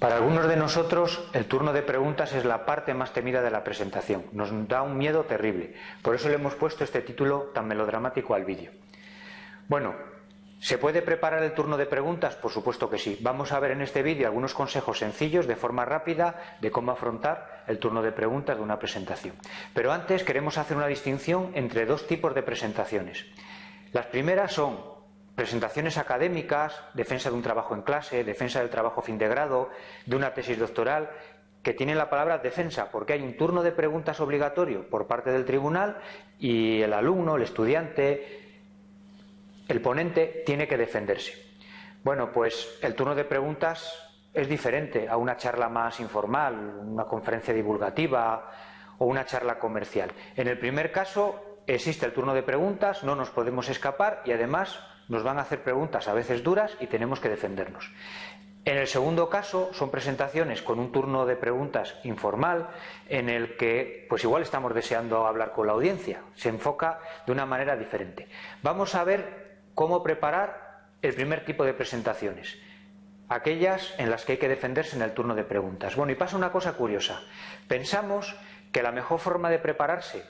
Para algunos de nosotros el turno de preguntas es la parte más temida de la presentación. Nos da un miedo terrible. Por eso le hemos puesto este título tan melodramático al vídeo. Bueno, ¿se puede preparar el turno de preguntas? Por supuesto que sí. Vamos a ver en este vídeo algunos consejos sencillos, de forma rápida, de cómo afrontar el turno de preguntas de una presentación. Pero antes queremos hacer una distinción entre dos tipos de presentaciones. Las primeras son presentaciones académicas, defensa de un trabajo en clase, defensa del trabajo fin de grado, de una tesis doctoral, que tienen la palabra defensa, porque hay un turno de preguntas obligatorio por parte del tribunal y el alumno, el estudiante, el ponente tiene que defenderse. Bueno, pues el turno de preguntas es diferente a una charla más informal, una conferencia divulgativa o una charla comercial. En el primer caso existe el turno de preguntas, no nos podemos escapar y además nos van a hacer preguntas a veces duras y tenemos que defendernos. En el segundo caso son presentaciones con un turno de preguntas informal en el que pues igual estamos deseando hablar con la audiencia. Se enfoca de una manera diferente. Vamos a ver cómo preparar el primer tipo de presentaciones. Aquellas en las que hay que defenderse en el turno de preguntas. Bueno, y pasa una cosa curiosa. Pensamos que la mejor forma de prepararse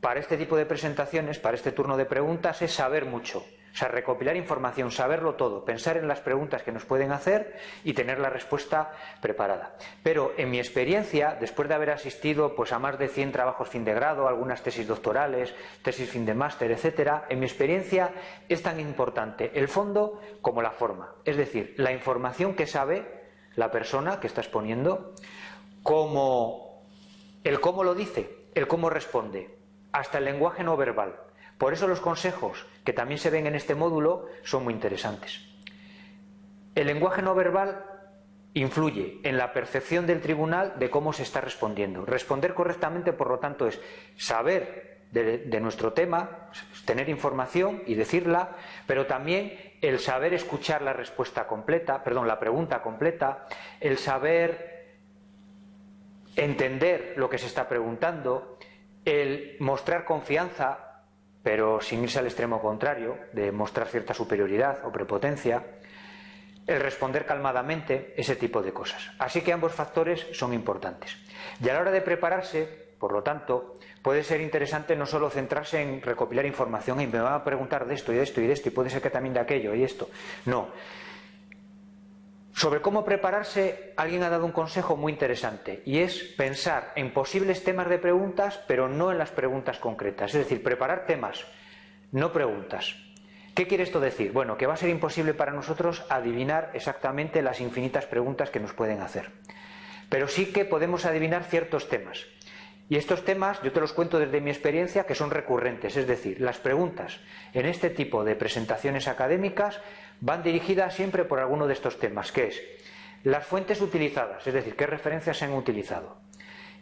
para este tipo de presentaciones, para este turno de preguntas, es saber mucho. O sea, recopilar información, saberlo todo, pensar en las preguntas que nos pueden hacer y tener la respuesta preparada. Pero en mi experiencia, después de haber asistido pues, a más de 100 trabajos fin de grado, algunas tesis doctorales, tesis fin de máster, etcétera, en mi experiencia es tan importante el fondo como la forma. Es decir, la información que sabe la persona que está exponiendo, como el cómo lo dice, el cómo responde, hasta el lenguaje no verbal. Por eso los consejos que también se ven en este módulo son muy interesantes. El lenguaje no verbal influye en la percepción del tribunal de cómo se está respondiendo. Responder correctamente, por lo tanto, es saber de, nuestro tema, tener información y decirla, pero también el saber escuchar la respuesta completa, perdón, la pregunta completa, el saber entender lo que se está preguntando, el mostrar confianza pero sin irse al extremo contrario, de mostrar cierta superioridad o prepotencia, el responder calmadamente, ese tipo de cosas. Así que ambos factores son importantes. Y a la hora de prepararse, por lo tanto, puede ser interesante no solo centrarse en recopilar información y me van a preguntar de esto y de esto y de esto y puede ser que también de aquello y esto. No, sobre cómo prepararse, alguien ha dado un consejo muy interesante y es pensar en posibles temas de preguntas, pero no en las preguntas concretas. Es decir, preparar temas, no preguntas. ¿Qué quiere esto decir? Bueno, que va a ser imposible para nosotros adivinar exactamente las infinitas preguntas que nos pueden hacer. Pero sí que podemos adivinar ciertos temas. Y estos temas yo te los cuento desde mi experiencia que son recurrentes, es decir, las preguntas en este tipo de presentaciones académicas van dirigidas siempre por alguno de estos temas, que es las fuentes utilizadas, es decir, qué referencias se han utilizado,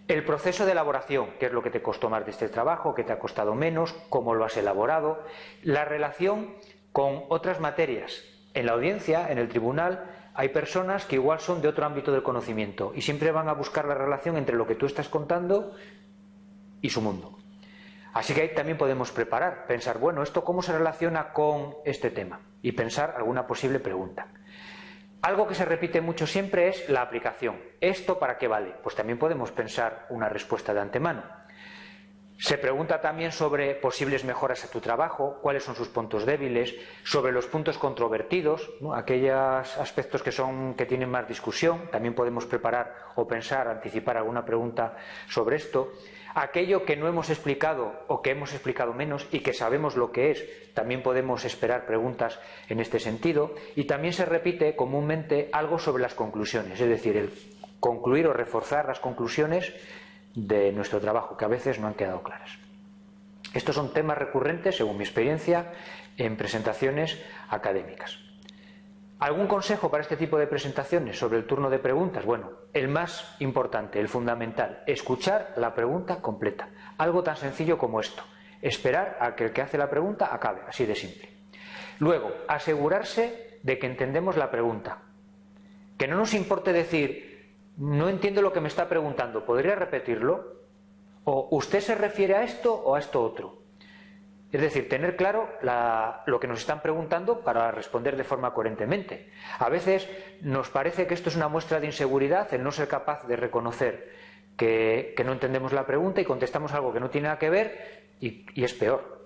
el proceso de elaboración, qué es lo que te costó más de este trabajo, qué te ha costado menos, cómo lo has elaborado, la relación con otras materias. En la audiencia, en el tribunal, hay personas que igual son de otro ámbito del conocimiento y siempre van a buscar la relación entre lo que tú estás contando y su mundo. Así que ahí también podemos preparar, pensar, bueno, ¿esto cómo se relaciona con este tema? Y pensar alguna posible pregunta. Algo que se repite mucho siempre es la aplicación. ¿Esto para qué vale? Pues también podemos pensar una respuesta de antemano. Se pregunta también sobre posibles mejoras a tu trabajo, cuáles son sus puntos débiles, sobre los puntos controvertidos, aquellos aspectos que son que tienen más discusión, también podemos preparar o pensar, anticipar alguna pregunta sobre esto. Aquello que no hemos explicado o que hemos explicado menos y que sabemos lo que es, también podemos esperar preguntas en este sentido. Y también se repite comúnmente algo sobre las conclusiones, es decir, el concluir o reforzar las conclusiones de nuestro trabajo, que a veces no han quedado claras. Estos son temas recurrentes, según mi experiencia, en presentaciones académicas. ¿Algún consejo para este tipo de presentaciones sobre el turno de preguntas? Bueno, el más importante, el fundamental, escuchar la pregunta completa. Algo tan sencillo como esto. Esperar a que el que hace la pregunta acabe, así de simple. Luego, asegurarse de que entendemos la pregunta. Que no nos importe decir, no entiendo lo que me está preguntando, ¿podría repetirlo? ¿O usted se refiere a esto o a esto otro? Es decir, tener claro lo que nos están preguntando para responder de forma coherentemente. A veces nos parece que esto es una muestra de inseguridad, el no ser capaz de reconocer que, no entendemos la pregunta y contestamos algo que no tiene nada que ver y, y es peor.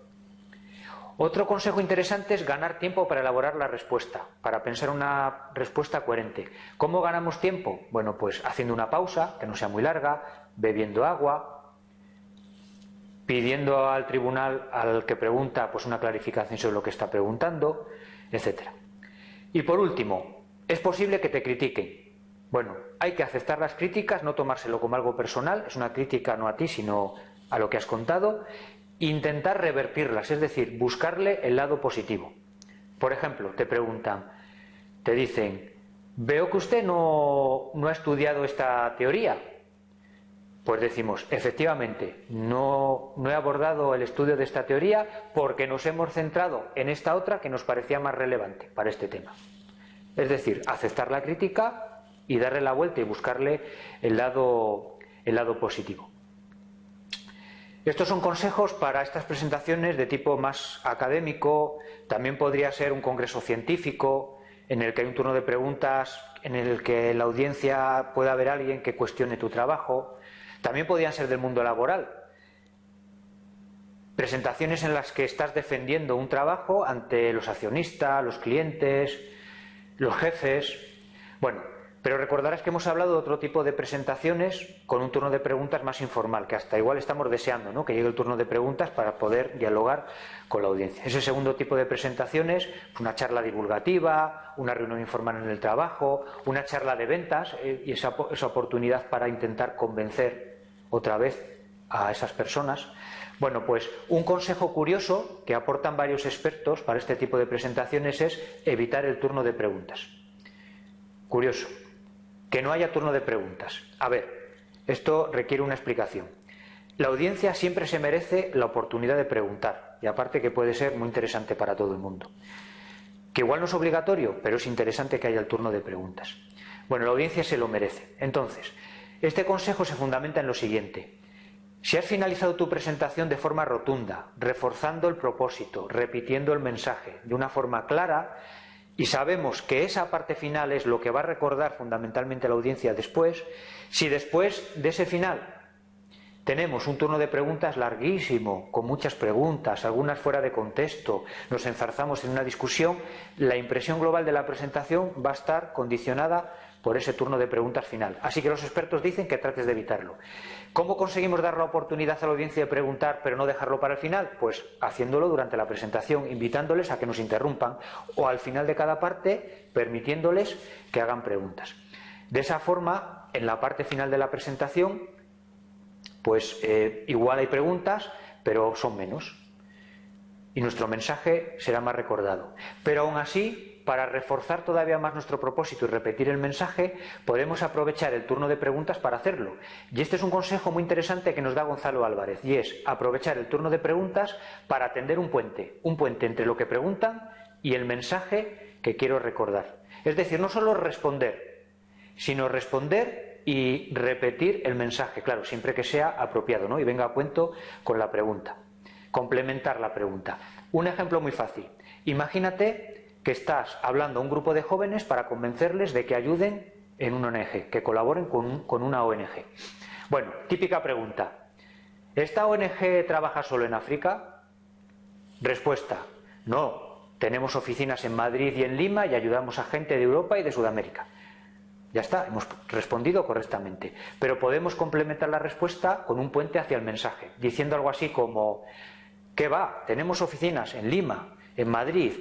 Otro consejo interesante es ganar tiempo para elaborar la respuesta, para pensar una respuesta coherente. ¿Cómo ganamos tiempo? Bueno, pues haciendo una pausa, que no sea muy larga, bebiendo agua, pidiendo al tribunal al que pregunta pues una clarificación sobre lo que está preguntando, etcétera. Y por último, es posible que te critiquen. Bueno, hay que aceptar las críticas, no tomárselo como algo personal, es una crítica no a ti, sino a lo que has contado, intentar revertirlas, es decir, buscarle el lado positivo. Por ejemplo, te preguntan, te dicen, veo que usted no, no ha estudiado esta teoría, pues decimos, efectivamente, no, he abordado el estudio de esta teoría porque nos hemos centrado en esta otra que nos parecía más relevante para este tema. Es decir, aceptar la crítica y darle la vuelta y buscarle el lado, el lado positivo. Estos son consejos para estas presentaciones de tipo más académico, también podría ser un congreso científico en el que hay un turno de preguntas en el que la audiencia pueda haber alguien que cuestione tu trabajo, también podían ser del mundo laboral. Presentaciones en las que estás defendiendo un trabajo ante los accionistas, los clientes, los jefes. Bueno, pero recordarás que hemos hablado de otro tipo de presentaciones con un turno de preguntas más informal, que hasta igual estamos deseando ¿no? que llegue el turno de preguntas para poder dialogar con la audiencia. Ese segundo tipo de presentaciones, una charla divulgativa, una reunión informal en el trabajo, una charla de ventas eh, y esa, esa oportunidad para intentar convencer otra vez a esas personas. Bueno, pues un consejo curioso que aportan varios expertos para este tipo de presentaciones es evitar el turno de preguntas. Curioso, que no haya turno de preguntas. A ver, esto requiere una explicación. La audiencia siempre se merece la oportunidad de preguntar, y aparte que puede ser muy interesante para todo el mundo. Que igual no es obligatorio, pero es interesante que haya el turno de preguntas. Bueno, la audiencia se lo merece. Entonces, este consejo se fundamenta en lo siguiente. Si has finalizado tu presentación de forma rotunda, reforzando el propósito, repitiendo el mensaje de una forma clara, y sabemos que esa parte final es lo que va a recordar fundamentalmente la audiencia después, si después de ese final tenemos un turno de preguntas larguísimo, con muchas preguntas, algunas fuera de contexto, nos enzarzamos en una discusión, la impresión global de la presentación va a estar condicionada por ese turno de preguntas final. Así que los expertos dicen que trates de evitarlo. ¿Cómo conseguimos dar la oportunidad a la audiencia de preguntar pero no dejarlo para el final? Pues haciéndolo durante la presentación, invitándoles a que nos interrumpan o al final de cada parte permitiéndoles que hagan preguntas. De esa forma, en la parte final de la presentación, pues eh, igual hay preguntas, pero son menos. Y nuestro mensaje será más recordado. Pero aún así, para reforzar todavía más nuestro propósito y repetir el mensaje, podemos aprovechar el turno de preguntas para hacerlo. Y este es un consejo muy interesante que nos da Gonzalo Álvarez, y es aprovechar el turno de preguntas para atender un puente, un puente entre lo que preguntan y el mensaje que quiero recordar. Es decir, no solo responder, sino responder y repetir el mensaje, claro, siempre que sea apropiado, ¿no? Y venga a cuento con la pregunta. Complementar la pregunta. Un ejemplo muy fácil. Imagínate que estás hablando a un grupo de jóvenes para convencerles de que ayuden en una ONG, que colaboren con, una ONG. Bueno, típica pregunta. ¿Esta ONG trabaja solo en África? Respuesta. No, tenemos oficinas en Madrid y en Lima y ayudamos a gente de Europa y de Sudamérica. Ya está, hemos respondido correctamente. Pero podemos complementar la respuesta con un puente hacia el mensaje, diciendo algo así como, ¿qué va? Tenemos oficinas en Lima, en Madrid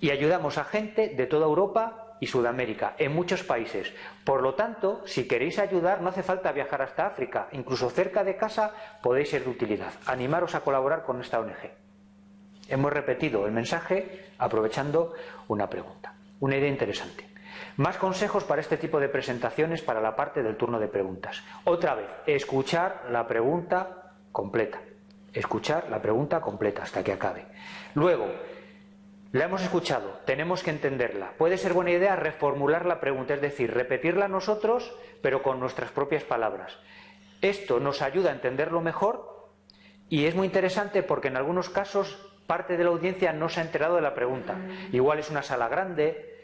y ayudamos a gente de toda Europa y Sudamérica, en muchos países. Por lo tanto, si queréis ayudar, no hace falta viajar hasta África, incluso cerca de casa podéis ser de utilidad. Animaros a colaborar con esta ONG. Hemos repetido el mensaje aprovechando una pregunta. Una idea interesante. Más consejos para este tipo de presentaciones para la parte del turno de preguntas. Otra vez, escuchar la pregunta completa. Escuchar la pregunta completa hasta que acabe. Luego, la hemos escuchado, tenemos que entenderla. Puede ser buena idea reformular la pregunta, es decir, repetirla nosotros, pero con nuestras propias palabras. Esto nos ayuda a entenderlo mejor y es muy interesante porque en algunos casos parte de la audiencia no se ha enterado de la pregunta. Igual es una sala grande,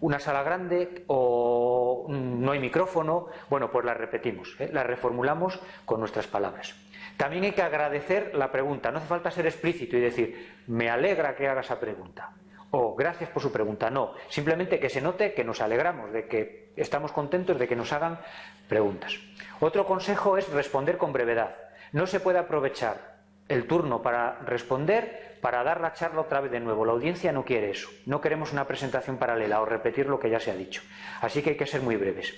una sala grande o no hay micrófono, bueno, pues la repetimos, ¿eh? la reformulamos con nuestras palabras. También hay que agradecer la pregunta, no hace falta ser explícito y decir, me alegra que haga esa pregunta o gracias por su pregunta, no, simplemente que se note que nos alegramos, de que estamos contentos de que nos hagan preguntas. Otro consejo es responder con brevedad. No se puede aprovechar el turno para responder para dar la charla otra vez de nuevo. La audiencia no quiere eso. No queremos una presentación paralela o repetir lo que ya se ha dicho. Así que hay que ser muy breves.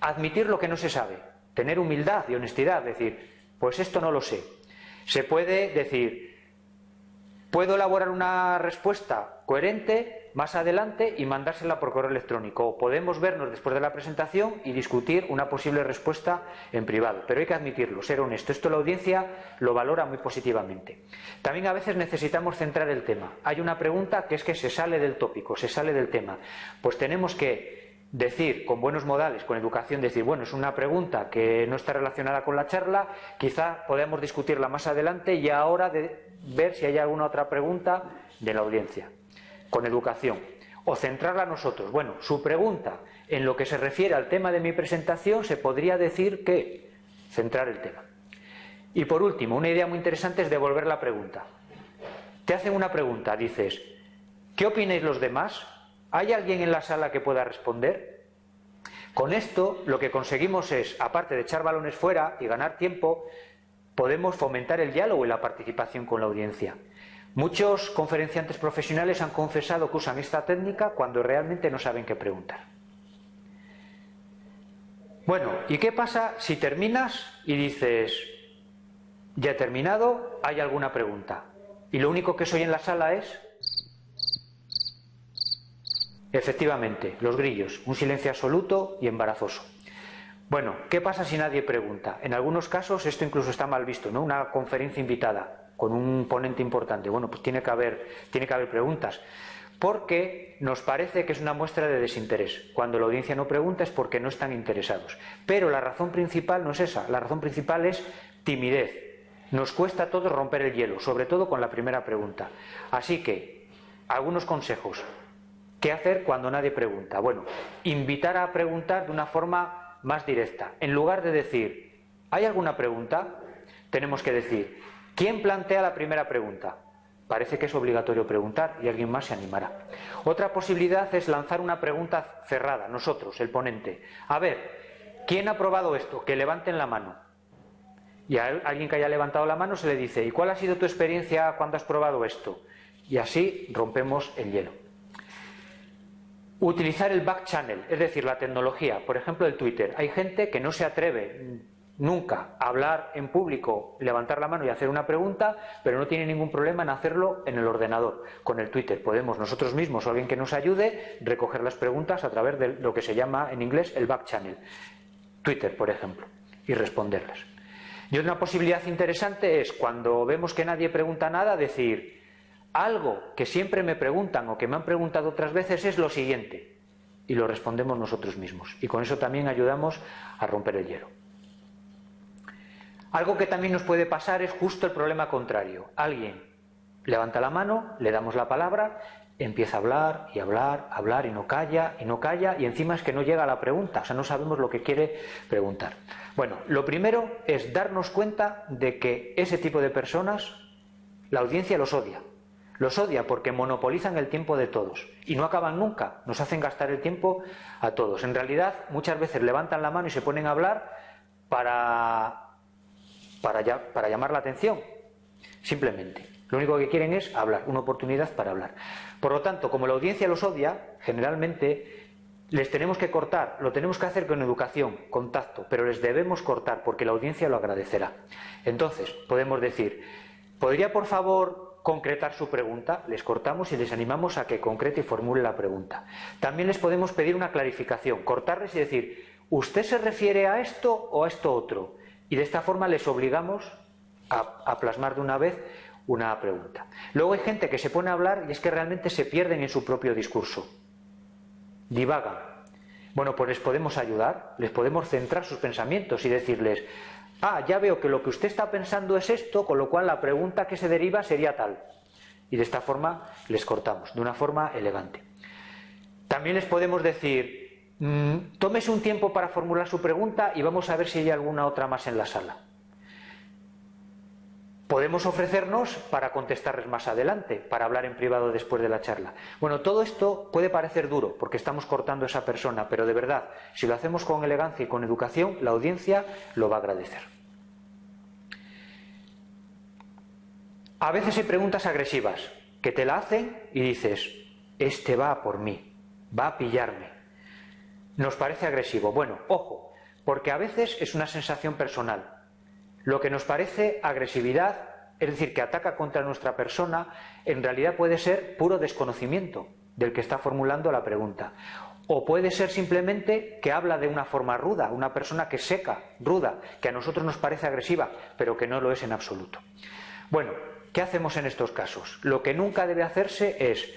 Admitir lo que no se sabe. Tener humildad y honestidad. Decir, pues esto no lo sé. Se puede decir, Puedo elaborar una respuesta coherente más adelante y mandársela por correo electrónico. O podemos vernos después de la presentación y discutir una posible respuesta en privado. Pero hay que admitirlo, ser honesto. Esto la audiencia lo valora muy positivamente. También a veces necesitamos centrar el tema. Hay una pregunta que es que se sale del tópico, se sale del tema. Pues tenemos que decir con buenos modales, con educación, decir, bueno, es una pregunta que no está relacionada con la charla, quizá podemos discutirla más adelante y ahora de ver si hay alguna otra pregunta de la audiencia, con educación. O centrarla a nosotros. Bueno, su pregunta en lo que se refiere al tema de mi presentación se podría decir que centrar el tema. Y por último, una idea muy interesante es devolver la pregunta. Te hacen una pregunta, dices, ¿qué opináis los demás? ¿Hay alguien en la sala que pueda responder? Con esto lo que conseguimos es, aparte de echar balones fuera y ganar tiempo, podemos fomentar el diálogo y la participación con la audiencia. Muchos conferenciantes profesionales han confesado que usan esta técnica cuando realmente no saben qué preguntar. Bueno, ¿y qué pasa si terminas y dices, ya he terminado, hay alguna pregunta? Y lo único que soy en la sala es Efectivamente, los grillos, un silencio absoluto y embarazoso. Bueno, ¿qué pasa si nadie pregunta? En algunos casos esto incluso está mal visto, ¿no? Una conferencia invitada con un ponente importante. Bueno, pues tiene que haber, tiene que haber preguntas. Porque nos parece que es una muestra de desinterés. Cuando la audiencia no pregunta es porque no están interesados. Pero la razón principal no es esa. La razón principal es timidez. Nos cuesta a todos romper el hielo, sobre todo con la primera pregunta. Así que, algunos consejos. ¿Qué hacer cuando nadie pregunta? Bueno, invitar a preguntar de una forma más directa. En lugar de decir, ¿hay alguna pregunta? Tenemos que decir, ¿quién plantea la primera pregunta? Parece que es obligatorio preguntar y alguien más se animará. Otra posibilidad es lanzar una pregunta cerrada, nosotros, el ponente. A ver, ¿quién ha probado esto? Que levanten la mano. Y a alguien que haya levantado la mano se le dice, ¿y cuál ha sido tu experiencia cuando has probado esto? Y así rompemos el hielo. Utilizar el back channel, es decir, la tecnología, por ejemplo el Twitter. Hay gente que no se atreve nunca a hablar en público, levantar la mano y hacer una pregunta, pero no tiene ningún problema en hacerlo en el ordenador. Con el Twitter podemos nosotros mismos o alguien que nos ayude recoger las preguntas a través de lo que se llama en inglés el back channel. Twitter, por ejemplo, y responderlas. Y otra posibilidad interesante es cuando vemos que nadie pregunta nada, decir, algo que siempre me preguntan o que me han preguntado otras veces es lo siguiente. Y lo respondemos nosotros mismos. Y con eso también ayudamos a romper el hielo. Algo que también nos puede pasar es justo el problema contrario. Alguien levanta la mano, le damos la palabra, empieza a hablar y hablar, hablar y no calla y no calla y encima es que no llega a la pregunta, o sea, no sabemos lo que quiere preguntar. Bueno, lo primero es darnos cuenta de que ese tipo de personas, la audiencia los odia. Los odia porque monopolizan el tiempo de todos y no acaban nunca, nos hacen gastar el tiempo a todos. En realidad, muchas veces levantan la mano y se ponen a hablar para, para, para llamar la atención, simplemente. Lo único que quieren es hablar, una oportunidad para hablar. Por lo tanto, como la audiencia los odia, generalmente les tenemos que cortar, lo tenemos que hacer con educación, contacto, pero les debemos cortar porque la audiencia lo agradecerá. Entonces, podemos decir, ¿podría por favor concretar su pregunta, les cortamos y les animamos a que concrete y formule la pregunta. También les podemos pedir una clarificación, cortarles y decir, ¿usted se refiere a esto o a esto otro? Y de esta forma les obligamos a, plasmar de una vez una pregunta. Luego hay gente que se pone a hablar y es que realmente se pierden en su propio discurso. Divagan. Bueno, pues les podemos ayudar, les podemos centrar sus pensamientos y decirles, ah, ya veo que lo que usted está pensando es esto, con lo cual la pregunta que se deriva sería tal. Y de esta forma les cortamos, de una forma elegante. También les podemos decir, mm, tómese un tiempo para formular su pregunta y vamos a ver si hay alguna otra más en la sala. Podemos ofrecernos para contestarles más adelante, para hablar en privado después de la charla. Bueno, todo esto puede parecer duro porque estamos cortando a esa persona, pero de verdad, si lo hacemos con elegancia y con educación, la audiencia lo va a agradecer. A veces hay preguntas agresivas que te la hacen y dices, este va por mí, va a pillarme. Nos parece agresivo. Bueno, ojo, porque a veces es una sensación personal. Lo que nos parece agresividad, es decir, que ataca contra nuestra persona, en realidad puede ser puro desconocimiento del que está formulando la pregunta. O puede ser simplemente que habla de una forma ruda, una persona que seca, ruda, que a nosotros nos parece agresiva, pero que no lo es en absoluto. Bueno, ¿qué hacemos en estos casos? Lo que nunca debe hacerse es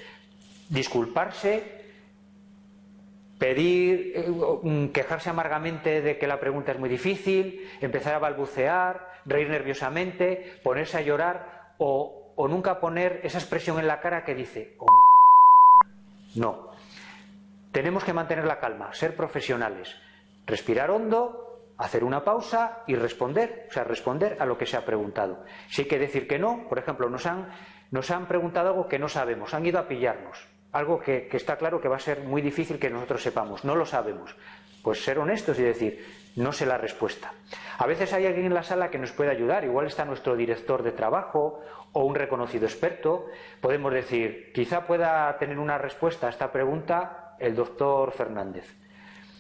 disculparse, pedir, eh, quejarse amargamente de que la pregunta es muy difícil, empezar a balbucear, reír nerviosamente, ponerse a llorar o, nunca poner esa expresión en la cara que dice, oh, no. Tenemos que mantener la calma, ser profesionales, respirar hondo, hacer una pausa y responder, o sea, responder a lo que se ha preguntado. Si hay que decir que no, por ejemplo, nos han, nos han preguntado algo que no sabemos, han ido a pillarnos algo que, está claro que va a ser muy difícil que nosotros sepamos, no lo sabemos. Pues ser honestos y decir, no sé la respuesta. A veces hay alguien en la sala que nos puede ayudar, igual está nuestro director de trabajo o un reconocido experto. Podemos decir, quizá pueda tener una respuesta a esta pregunta el doctor Fernández.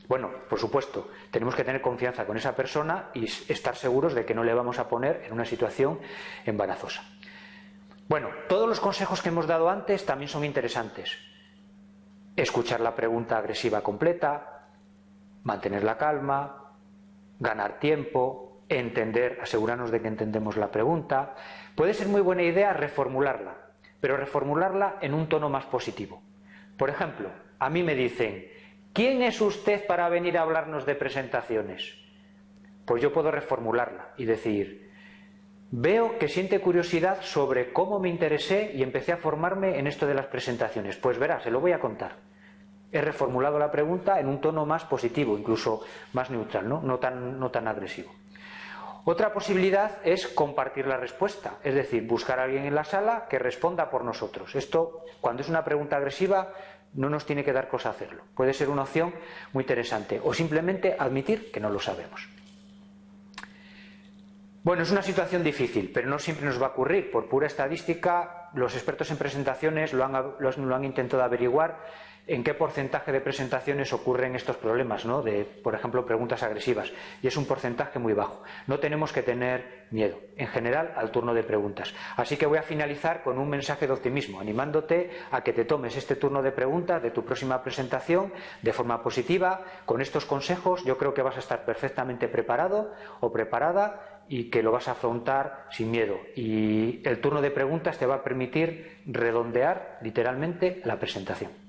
Bueno, por supuesto, tenemos que tener confianza con esa persona y estar seguros de que no le vamos a poner en una situación embarazosa. Bueno, todos los consejos que hemos dado antes también son interesantes. Escuchar la pregunta agresiva completa, mantener la calma, ganar tiempo, entender, asegurarnos de que entendemos la pregunta. Puede ser muy buena idea reformularla, pero reformularla en un tono más positivo. Por ejemplo, a mí me dicen, ¿quién es usted para venir a hablarnos de presentaciones? Pues yo puedo reformularla y decir, Veo que siente curiosidad sobre cómo me interesé y empecé a formarme en esto de las presentaciones. Pues verá, se lo voy a contar. He reformulado la pregunta en un tono más positivo, incluso más neutral, ¿no? Tan agresivo. Otra posibilidad es compartir la respuesta, es decir, buscar a alguien en la sala que responda por nosotros. Esto, cuando es una pregunta agresiva, no nos tiene que dar cosa hacerlo. Puede ser una opción muy interesante. O simplemente admitir que no lo sabemos. Bueno, es una situación difícil, pero no siempre nos va a ocurrir. Por pura estadística, los expertos en presentaciones lo han, intentado averiguar en qué porcentaje de presentaciones ocurren estos problemas, ¿no? de, por ejemplo, preguntas agresivas. Y es un porcentaje muy bajo. No tenemos que tener miedo, en general, al turno de preguntas. Así que voy a finalizar con un mensaje de optimismo, animándote a que te tomes este turno de preguntas de tu próxima presentación de forma positiva. Con estos consejos yo creo que vas a estar perfectamente preparado o preparada y que lo vas a afrontar sin miedo. Y el turno de preguntas te va a permitir redondear literalmente la presentación.